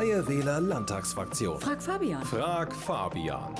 Freie Wähler Landtagsfraktion. Frag Fabian. Frag Fabian.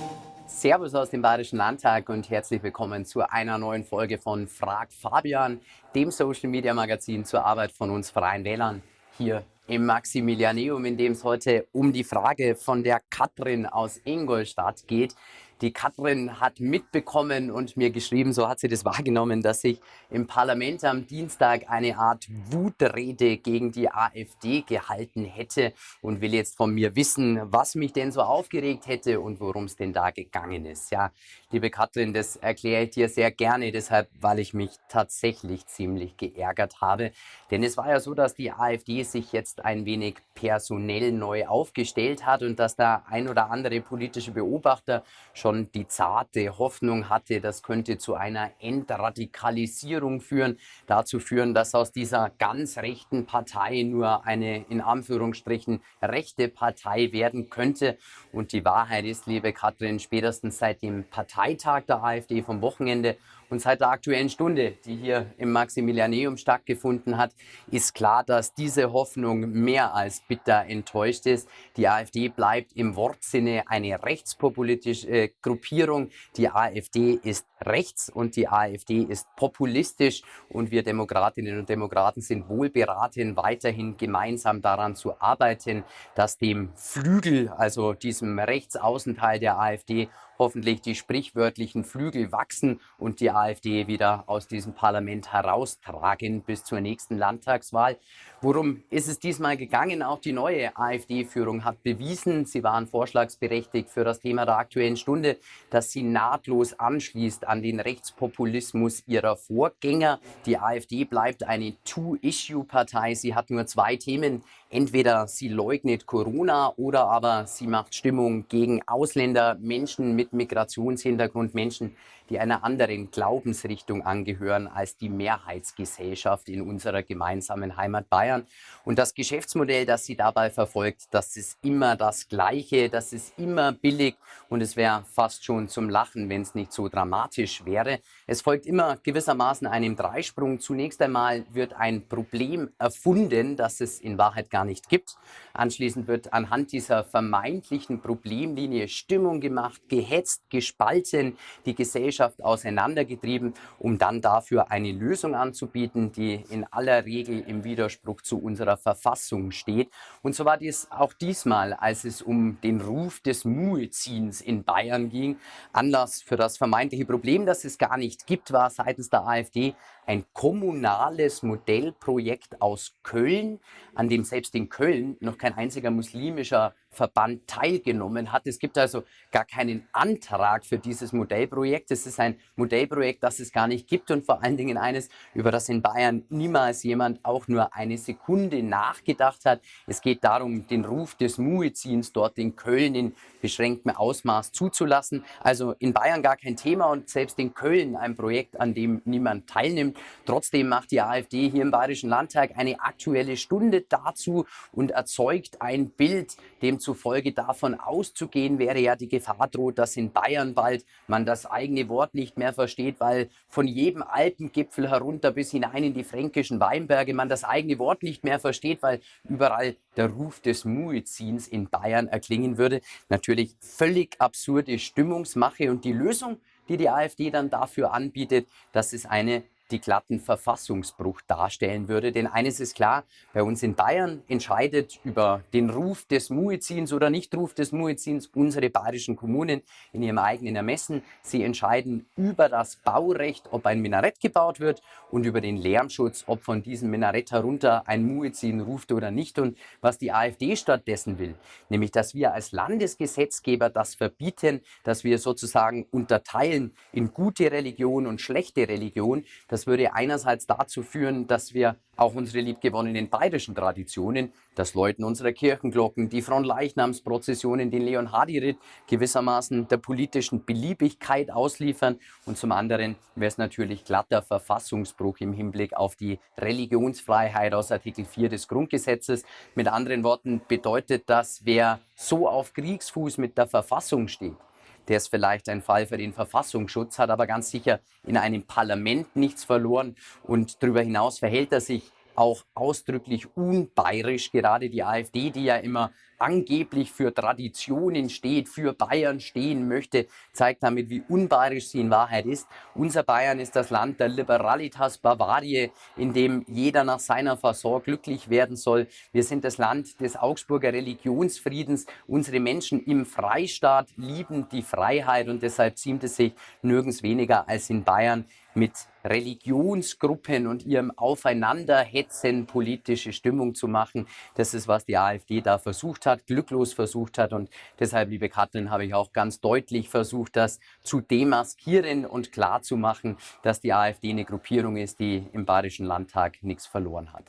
Servus aus dem Bayerischen Landtag und herzlich willkommen zu einer neuen Folge von Frag Fabian, dem Social Media Magazin zur Arbeit von uns Freien Wählern hier im Maximilianeum, in dem es heute um die Frage von der Katrin aus Ingolstadt geht. Die Katrin hat mitbekommen und mir geschrieben, so hat sie das wahrgenommen, dass ich im Parlament am Dienstag eine Art Wutrede gegen die AfD gehalten hätte und will jetzt von mir wissen, was mich denn so aufgeregt hätte und worum es denn da gegangen ist. Ja, liebe Katrin, das erkläre ich dir sehr gerne, deshalb, weil ich mich tatsächlich ziemlich geärgert habe. Denn es war ja so, dass die AfD sich jetzt ein wenig personell neu aufgestellt hat und dass da ein oder andere politische Beobachter schon schon die zarte Hoffnung hatte, das könnte zu einer Entradikalisierung führen, dazu führen, dass aus dieser ganz rechten Partei nur eine in Anführungsstrichen rechte Partei werden könnte. Und die Wahrheit ist, liebe Katrin, spätestens seit dem Parteitag der AfD vom Wochenende und seit der Aktuellen Stunde, die hier im Maximilianeum stattgefunden hat, ist klar, dass diese Hoffnung mehr als bitter enttäuscht ist. Die AfD bleibt im Wortsinne eine rechtspopulistische äh, Gruppierung. Die AfD ist rechts und die AfD ist populistisch und wir Demokratinnen und Demokraten sind wohl beraten, weiterhin gemeinsam daran zu arbeiten, dass dem Flügel, also diesem Rechtsaußenteil der AfD, hoffentlich die sprichwörtlichen Flügel wachsen und die AfD wieder aus diesem Parlament heraustragen bis zur nächsten Landtagswahl. Worum ist es diesmal gegangen? Auch die neue AfD-Führung hat bewiesen, sie waren vorschlagsberechtigt für das Thema der Aktuellen Stunde, dass sie nahtlos anschließt an den Rechtspopulismus ihrer Vorgänger. Die AfD bleibt eine Two-Issue-Partei. Sie hat nur zwei Themen. Entweder sie leugnet Corona oder aber sie macht Stimmung gegen Ausländer, Menschen mit Migrationshintergrund, Menschen, die einer anderen Glaubensrichtung angehören als die Mehrheitsgesellschaft in unserer gemeinsamen Heimat Bayern. Und das Geschäftsmodell, das sie dabei verfolgt, das ist immer das Gleiche, das ist immer billig und es wäre fast schon zum Lachen, wenn es nicht so dramatisch wäre. Es folgt immer gewissermaßen einem Dreisprung. Zunächst einmal wird ein Problem erfunden, das es in Wahrheit gar nicht gibt. Anschließend wird anhand dieser vermeintlichen Problemlinie Stimmung gemacht, gehetzt, gespalten, die Gesellschaft auseinandergetrieben, um dann dafür eine Lösung anzubieten, die in aller Regel im Widerspruch zu unserer Verfassung steht. Und so war dies auch diesmal, als es um den Ruf des Mueziehens in Bayern ging. Anlass für das vermeintliche Problem, das es gar nicht gibt, war seitens der AfD ein kommunales Modellprojekt aus Köln, an dem selbst in Köln noch kein einziger muslimischer Verband teilgenommen hat. Es gibt also gar keinen Antrag für dieses Modellprojekt. Es ist ein Modellprojekt, das es gar nicht gibt und vor allen Dingen eines, über das in Bayern niemals jemand auch nur eine Sekunde nachgedacht hat. Es geht darum, den Ruf des Muezzins dort in Köln in beschränktem Ausmaß zuzulassen. Also in Bayern gar kein Thema und selbst in Köln ein Projekt, an dem niemand teilnimmt. Trotzdem macht die AfD hier im Bayerischen Landtag eine aktuelle Stunde dazu und erzeugt ein Bild, demzufolge davon auszugehen wäre ja die Gefahr droht, dass in Bayern bald man das eigene Wort nicht mehr versteht, weil von jedem Alpengipfel herunter bis hinein in die fränkischen Weinberge man das eigene Wort nicht mehr versteht, weil überall der Ruf des Muezzins in Bayern erklingen würde. Natürlich völlig absurde Stimmungsmache und die Lösung, die die AfD dann dafür anbietet, das ist eine die glatten Verfassungsbruch darstellen würde. Denn eines ist klar, bei uns in Bayern entscheidet über den Ruf des Muezzins oder Nichtruf des Muezzins unsere bayerischen Kommunen in ihrem eigenen Ermessen. Sie entscheiden über das Baurecht, ob ein Minarett gebaut wird und über den Lärmschutz, ob von diesem Minarett herunter ein Muezzin ruft oder nicht. Und was die AfD stattdessen will, nämlich dass wir als Landesgesetzgeber das verbieten, dass wir sozusagen unterteilen in gute Religion und schlechte Religion, dass das würde einerseits dazu führen, dass wir auch unsere liebgewonnenen bayerischen Traditionen, das Läuten unserer Kirchenglocken, die Fronleichnamsprozessionen, den Leon-Hardy-Ritt gewissermaßen der politischen Beliebigkeit ausliefern. Und zum anderen wäre es natürlich glatter Verfassungsbruch im Hinblick auf die Religionsfreiheit aus Artikel 4 des Grundgesetzes. Mit anderen Worten bedeutet das, wer so auf Kriegsfuß mit der Verfassung steht, der ist vielleicht ein Fall für den Verfassungsschutz, hat aber ganz sicher in einem Parlament nichts verloren und darüber hinaus verhält er sich auch ausdrücklich unbayerisch. Gerade die AfD, die ja immer angeblich für Traditionen steht, für Bayern stehen möchte, zeigt damit, wie unbayerisch sie in Wahrheit ist. Unser Bayern ist das Land der Liberalitas Bavarie, in dem jeder nach seiner Fasson glücklich werden soll. Wir sind das Land des Augsburger Religionsfriedens. Unsere Menschen im Freistaat lieben die Freiheit und deshalb ziemt es sich nirgends weniger als in Bayern mit Religionsgruppen und ihrem Aufeinanderhetzen politische Stimmung zu machen. Das ist, was die AfD da versucht hat, glücklos versucht hat. Und deshalb, liebe Katrin, habe ich auch ganz deutlich versucht, das zu demaskieren und klarzumachen, dass die AfD eine Gruppierung ist, die im Bayerischen Landtag nichts verloren hat.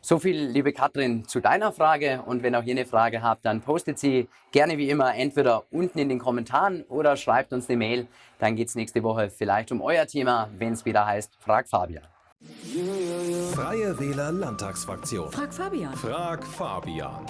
So viel, liebe Katrin, zu deiner Frage. Und wenn auch ihr eine Frage habt, dann postet sie gerne wie immer entweder unten in den Kommentaren oder schreibt uns eine Mail. Dann geht es nächste Woche vielleicht um euer Thema, wenn es wieder heißt Frag Fabian. Freie Wähler Landtagsfraktion. Frag Fabian. Frag Fabian.